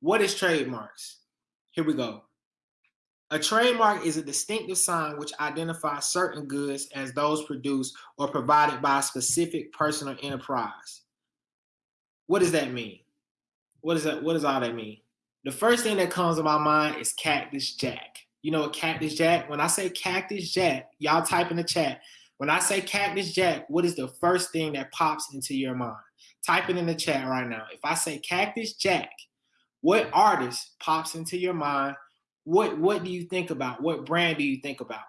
What is trademarks? Here we go. A trademark is a distinctive sign which identifies certain goods as those produced or provided by a specific person or enterprise. What does that mean? What does that? What does all that mean? The first thing that comes to my mind is Cactus Jack. You know what Cactus Jack? When I say Cactus Jack, y'all type in the chat. When I say Cactus Jack, what is the first thing that pops into your mind? Type it in the chat right now. If I say Cactus Jack, what artist pops into your mind? What what do you think about? What brand do you think about?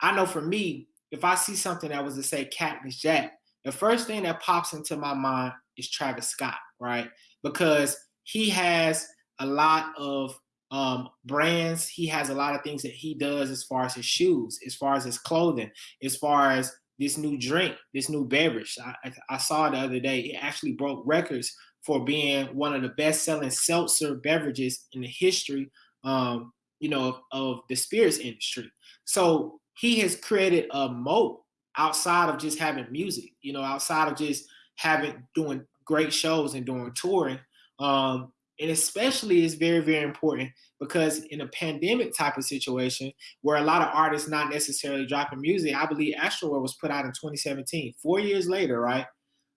I know for me, if I see something that was to say Cactus Jack, the first thing that pops into my mind is Travis Scott, right? Because he has a lot of um, brands. He has a lot of things that he does as far as his shoes, as far as his clothing, as far as this new drink, this new beverage. I, I saw the other day, it actually broke records for being one of the best-selling seltzer beverages in the history, um, you know, of, of the spirits industry. So he has created a moat outside of just having music, you know, outside of just having doing great shows and doing touring. Um, and especially is very, very important because in a pandemic type of situation where a lot of artists not necessarily dropping music, I believe Astroworld was put out in 2017, four years later, right?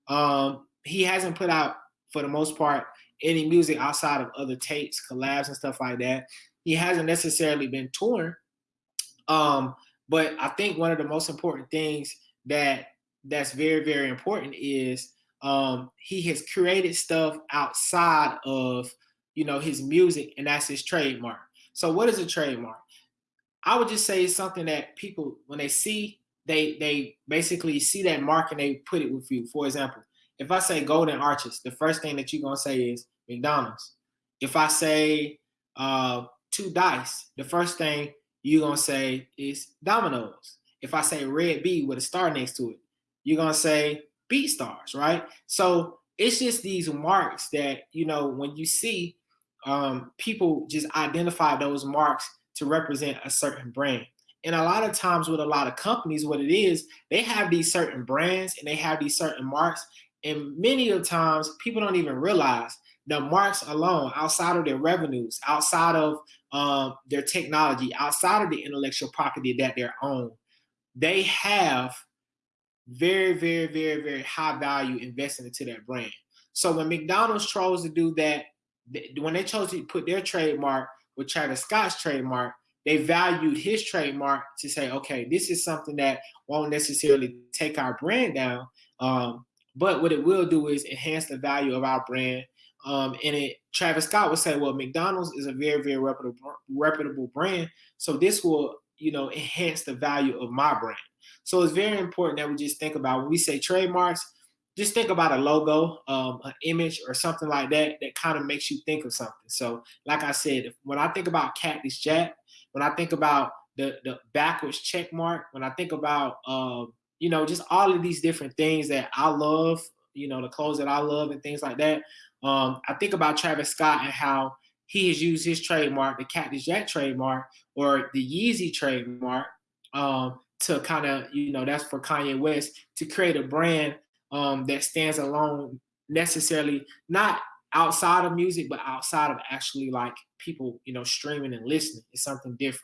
Um, he hasn't put out, for the most part, any music outside of other tapes, collabs, and stuff like that. He hasn't necessarily been touring. Um, but I think one of the most important things that that's very, very important is um, he has created stuff outside of you know his music, and that's his trademark. So, what is a trademark? I would just say it's something that people, when they see, they they basically see that mark and they put it with you. For example, if I say Golden Arches, the first thing that you're gonna say is McDonald's. If I say uh, two dice, the first thing you're gonna say is Domino's. If I say Red B with a star next to it, you're gonna say B BeatStars, right? So it's just these marks that, you know, when you see um, people just identify those marks to represent a certain brand. And a lot of times with a lot of companies, what it is, they have these certain brands and they have these certain marks. And many of the times people don't even realize the marks alone, outside of their revenues, outside of um, their technology, outside of the intellectual property that they own, they have very, very, very, very high value investing into that brand. So when McDonald's chose to do that, when they chose to put their trademark with Travis Scott's trademark, they valued his trademark to say, okay, this is something that won't necessarily take our brand down, um, but what it will do is enhance the value of our brand. Um, and it, Travis Scott would say, well, McDonald's is a very, very reputable, reputable brand, so this will, you know, enhance the value of my brand. So it's very important that we just think about when we say trademarks, just think about a logo, um, an image, or something like that that kind of makes you think of something. So, like I said, when I think about Cactus Jack, when I think about the the backwards check mark, when I think about um, you know just all of these different things that I love, you know, the clothes that I love and things like that. Um, I think about Travis Scott and how he has used his trademark, the Cactus Jack trademark, or the Yeezy trademark, um, to kind of, you know, that's for Kanye West to create a brand um, that stands alone necessarily not outside of music, but outside of actually like people, you know, streaming and listening. It's something different.